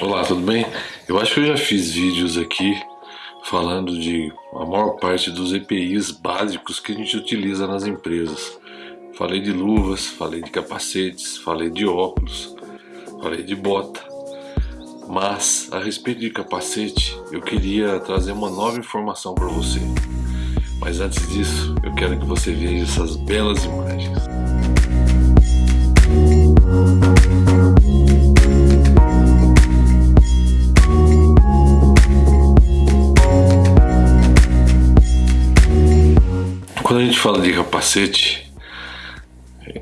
Olá, tudo bem? Eu acho que eu já fiz vídeos aqui falando de a maior parte dos EPIs básicos que a gente utiliza nas empresas. Falei de luvas, falei de capacetes, falei de óculos, falei de bota. Mas a respeito de capacete, eu queria trazer uma nova informação para você. Mas antes disso, eu quero que você veja essas belas imagens. Quando a gente fala de capacete,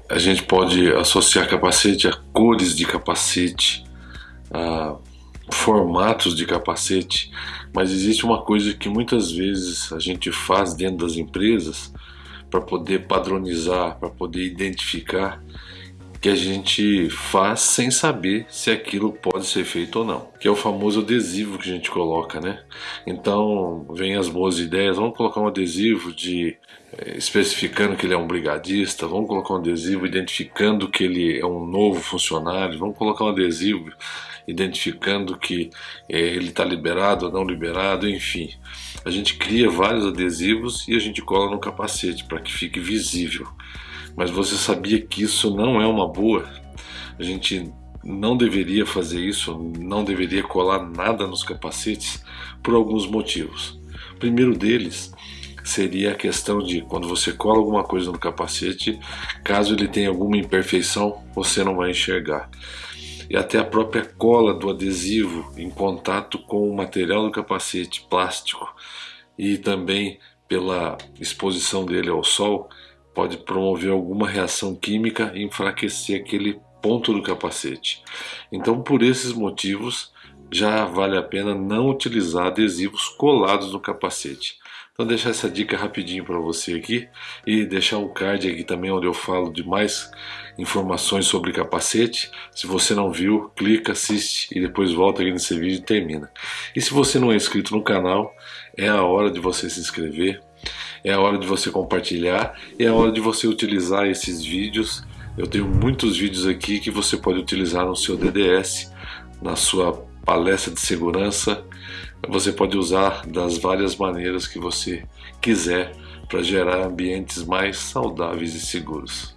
a gente pode associar capacete a cores de capacete, a formatos de capacete, mas existe uma coisa que muitas vezes a gente faz dentro das empresas para poder padronizar, para poder identificar que a gente faz sem saber se aquilo pode ser feito ou não, que é o famoso adesivo que a gente coloca, né? Então vem as boas ideias, vamos colocar um adesivo de é, especificando que ele é um brigadista, vamos colocar um adesivo identificando que ele é um novo funcionário, vamos colocar um adesivo identificando que é, ele está liberado ou não liberado, enfim. A gente cria vários adesivos e a gente cola no capacete para que fique visível. Mas você sabia que isso não é uma boa? A gente não deveria fazer isso, não deveria colar nada nos capacetes por alguns motivos. O primeiro deles seria a questão de quando você cola alguma coisa no capacete, caso ele tenha alguma imperfeição, você não vai enxergar. E até a própria cola do adesivo em contato com o material do capacete plástico e também pela exposição dele ao sol, pode promover alguma reação química e enfraquecer aquele ponto do capacete. Então, por esses motivos, já vale a pena não utilizar adesivos colados no capacete. Então deixar essa dica rapidinho para você aqui e deixar um card aqui também onde eu falo de mais informações sobre capacete. Se você não viu, clica, assiste e depois volta aqui nesse vídeo e termina. E se você não é inscrito no canal, é a hora de você se inscrever, é a hora de você compartilhar, é a hora de você utilizar esses vídeos. Eu tenho muitos vídeos aqui que você pode utilizar no seu DDS, na sua palestra de segurança. Você pode usar das várias maneiras que você quiser para gerar ambientes mais saudáveis e seguros.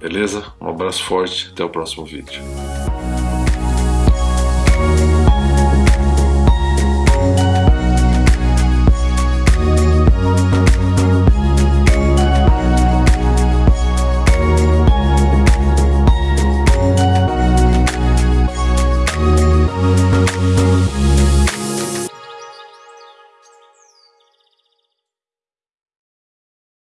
Beleza? Um abraço forte, até o próximo vídeo.